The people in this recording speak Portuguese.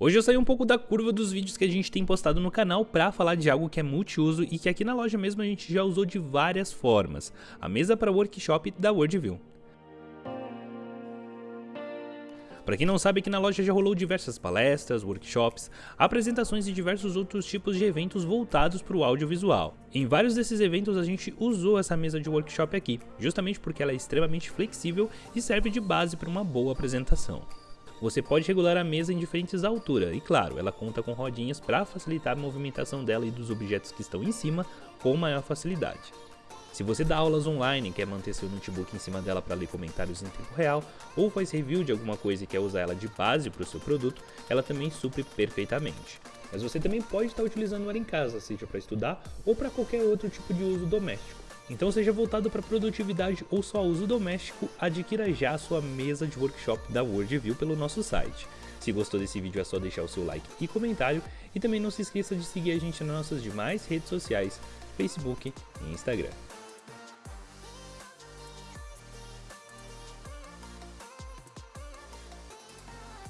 Hoje eu saí um pouco da curva dos vídeos que a gente tem postado no canal para falar de algo que é multiuso e que aqui na loja mesmo a gente já usou de várias formas, a mesa para workshop da Worldview. Para quem não sabe, aqui na loja já rolou diversas palestras, workshops, apresentações e diversos outros tipos de eventos voltados para o audiovisual. Em vários desses eventos a gente usou essa mesa de workshop aqui, justamente porque ela é extremamente flexível e serve de base para uma boa apresentação. Você pode regular a mesa em diferentes alturas e claro, ela conta com rodinhas para facilitar a movimentação dela e dos objetos que estão em cima com maior facilidade. Se você dá aulas online e quer manter seu notebook em cima dela para ler comentários em tempo real, ou faz review de alguma coisa e quer usar ela de base para o seu produto, ela também supre perfeitamente. Mas você também pode estar utilizando ela em casa, seja para estudar ou para qualquer outro tipo de uso doméstico. Então seja voltado para produtividade ou só uso doméstico, adquira já a sua mesa de workshop da Worldview pelo nosso site. Se gostou desse vídeo é só deixar o seu like e comentário e também não se esqueça de seguir a gente nas nossas demais redes sociais, Facebook e Instagram.